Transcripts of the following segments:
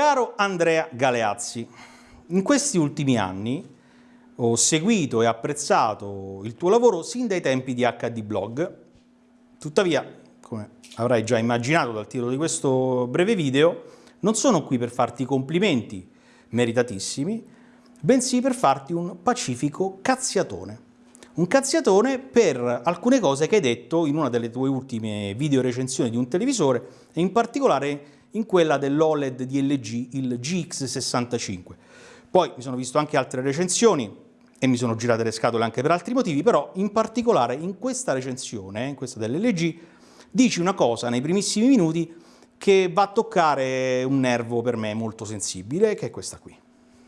Caro Andrea Galeazzi, in questi ultimi anni ho seguito e apprezzato il tuo lavoro sin dai tempi di HD Blog, tuttavia, come avrai già immaginato dal titolo di questo breve video, non sono qui per farti complimenti meritatissimi, bensì per farti un pacifico cazziatone. Un cazziatone per alcune cose che hai detto in una delle tue ultime video recensioni di un televisore e in particolare in quella dell'OLED di LG, il GX65. Poi mi sono visto anche altre recensioni e mi sono girate le scatole anche per altri motivi, però in particolare in questa recensione, in questa dell'LG, dici una cosa nei primissimi minuti che va a toccare un nervo per me molto sensibile, che è questa qui.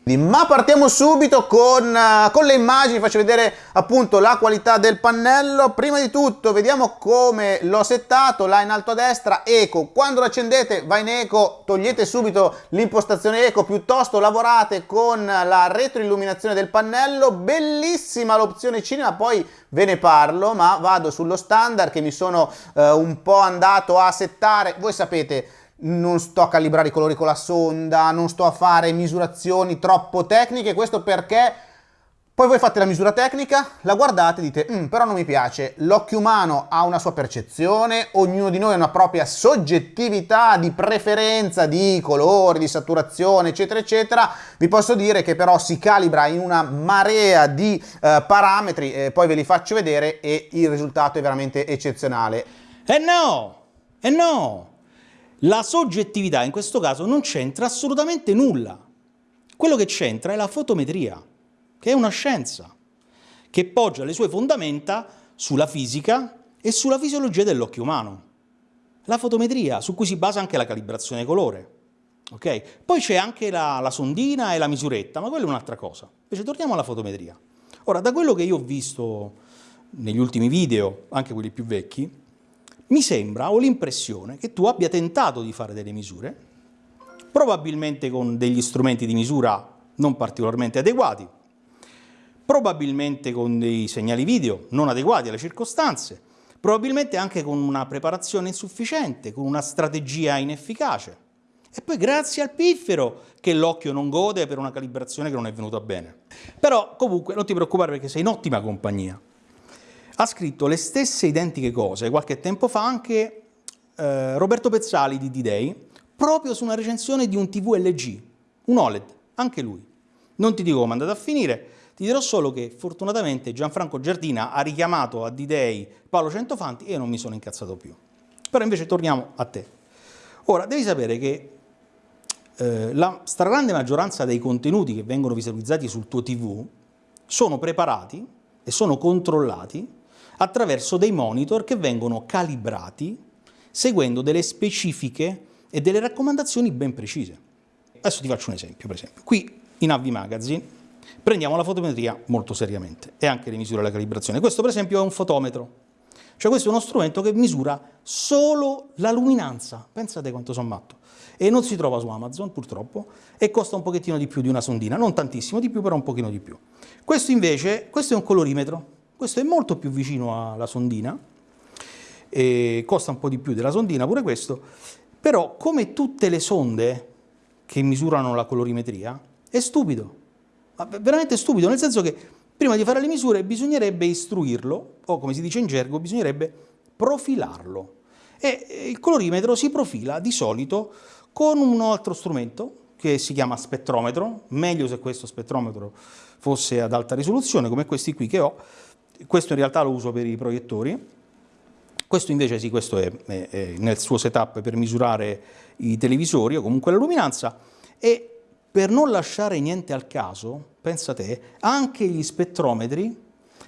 Ma partiamo subito con, uh, con, le immagini, faccio vedere appunto la qualità del pannello. Prima di tutto vediamo come l'ho settato, là in alto a destra, eco. Quando lo accendete va in eco, togliete subito l'impostazione eco, piuttosto lavorate con la retroilluminazione del pannello. Bellissima l'opzione cinema, poi ve ne parlo, ma vado sullo standard che mi sono uh, un po' andato a settare. Voi sapete non sto a calibrare i colori con la sonda, non sto a fare misurazioni troppo tecniche, questo perché poi voi fate la misura tecnica, la guardate e dite, mm, però non mi piace, l'occhio umano ha una sua percezione, ognuno di noi ha una propria soggettività di preferenza di colori, di saturazione, eccetera, eccetera. Vi posso dire che però si calibra in una marea di eh, parametri, eh, poi ve li faccio vedere e il risultato è veramente eccezionale. Eh no, eh no, la soggettività in questo caso non c'entra assolutamente nulla. Quello che c'entra è la fotometria, che è una scienza, che poggia le sue fondamenta sulla fisica e sulla fisiologia dell'occhio umano. La fotometria, su cui si basa anche la calibrazione colore. Okay? Poi c'è anche la, la sondina e la misuretta, ma quella è un'altra cosa. Invece torniamo alla fotometria. Ora, da quello che io ho visto negli ultimi video, anche quelli più vecchi, mi sembra, ho l'impressione, che tu abbia tentato di fare delle misure, probabilmente con degli strumenti di misura non particolarmente adeguati, probabilmente con dei segnali video non adeguati alle circostanze, probabilmente anche con una preparazione insufficiente, con una strategia inefficace. E poi grazie al piffero che l'occhio non gode per una calibrazione che non è venuta bene. Però comunque non ti preoccupare perché sei in ottima compagnia ha scritto le stesse identiche cose qualche tempo fa anche eh, Roberto Pezzali di D-Day, proprio su una recensione di un TV LG, un OLED, anche lui. Non ti dico come è andato a finire, ti dirò solo che fortunatamente Gianfranco Giardina ha richiamato a D-Day Paolo Centofanti e io non mi sono incazzato più. Però invece torniamo a te. Ora, devi sapere che eh, la stragrande maggioranza dei contenuti che vengono visualizzati sul tuo TV sono preparati e sono controllati attraverso dei monitor che vengono calibrati seguendo delle specifiche e delle raccomandazioni ben precise. Adesso ti faccio un esempio, per esempio. Qui in Avvi Magazine prendiamo la fotometria molto seriamente e anche le misure della calibrazione. Questo per esempio è un fotometro, cioè questo è uno strumento che misura solo la luminanza, pensate quanto sono matto, e non si trova su Amazon purtroppo e costa un pochettino di più di una sondina, non tantissimo di più però un pochino di più. Questo invece, questo è un colorimetro, questo è molto più vicino alla sondina, costa un po' di più della sondina pure questo, però come tutte le sonde che misurano la colorimetria, è stupido, veramente stupido, nel senso che prima di fare le misure bisognerebbe istruirlo, o come si dice in gergo, bisognerebbe profilarlo. E il colorimetro si profila di solito con un altro strumento che si chiama spettrometro, meglio se questo spettrometro fosse ad alta risoluzione, come questi qui che ho, questo in realtà lo uso per i proiettori, questo invece sì, questo è, è, è nel suo setup per misurare i televisori o comunque la luminanza e per non lasciare niente al caso, pensa te, anche gli spettrometri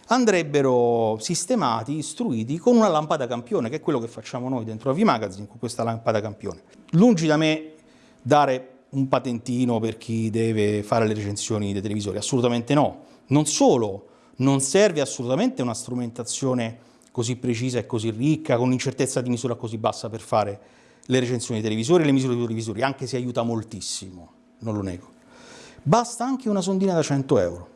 andrebbero sistemati, istruiti con una lampada campione, che è quello che facciamo noi dentro la V-Magazine con questa lampada campione. Lungi da me dare un patentino per chi deve fare le recensioni dei televisori, assolutamente no. Non solo non serve assolutamente una strumentazione così precisa e così ricca, con un'incertezza di misura così bassa per fare le recensioni dei televisori e le misure dei televisori, anche se aiuta moltissimo, non lo nego. Basta anche una sondina da 100 euro,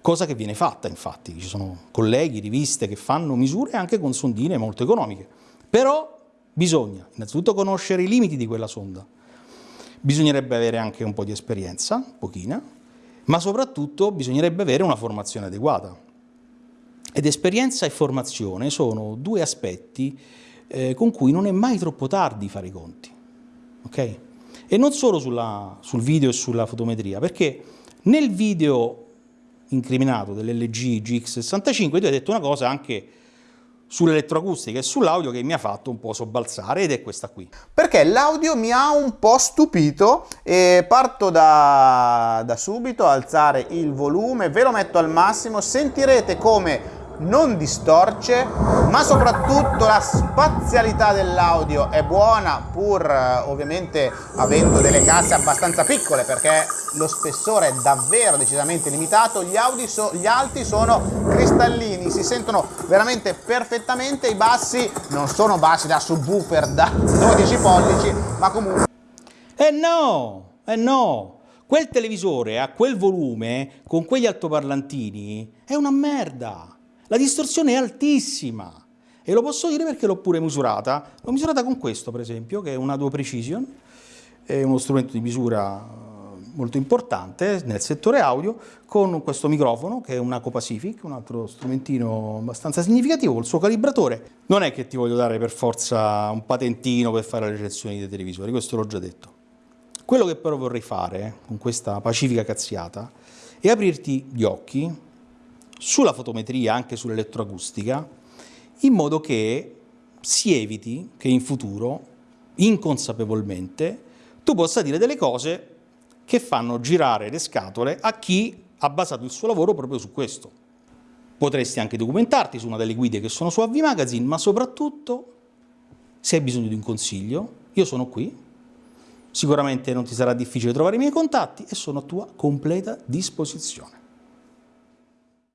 cosa che viene fatta infatti, ci sono colleghi, riviste che fanno misure anche con sondine molto economiche, però bisogna innanzitutto conoscere i limiti di quella sonda, bisognerebbe avere anche un po' di esperienza, pochina, ma soprattutto bisognerebbe avere una formazione adeguata. Ed esperienza e formazione sono due aspetti eh, con cui non è mai troppo tardi fare i conti. Okay? E non solo sulla, sul video e sulla fotometria, perché nel video incriminato dell'LG GX65 tu hai detto una cosa anche sull'elettroacustica e sull'audio che mi ha fatto un po' sobbalzare ed è questa qui. Perché l'audio mi ha un po' stupito e parto da, da subito, alzare il volume, ve lo metto al massimo, sentirete come non distorce, ma soprattutto la spazialità dell'audio è buona, pur eh, ovviamente avendo delle casse abbastanza piccole, perché lo spessore è davvero decisamente limitato, gli, so gli alti sono cristallini, si sentono veramente perfettamente, i bassi non sono bassi da subwoofer da 12 pollici, ma comunque... Eh no, eh no! Quel televisore a quel volume, con quegli altoparlantini, è una merda! La distorsione è altissima e lo posso dire perché l'ho pure misurata. L'ho misurata con questo, per esempio, che è una Duo Precision, è uno strumento di misura eh, molto importante nel settore audio, con questo microfono che è una Copacific, un altro strumentino abbastanza significativo, col suo calibratore. Non è che ti voglio dare per forza un patentino per fare le recensioni dei televisori, questo l'ho già detto. Quello che però vorrei fare con questa pacifica cazziata è aprirti gli occhi sulla fotometria, anche sull'elettroacustica, in modo che si eviti che in futuro, inconsapevolmente, tu possa dire delle cose che fanno girare le scatole a chi ha basato il suo lavoro proprio su questo. Potresti anche documentarti su una delle guide che sono su AV Magazine, ma soprattutto, se hai bisogno di un consiglio, io sono qui, sicuramente non ti sarà difficile trovare i miei contatti e sono a tua completa disposizione.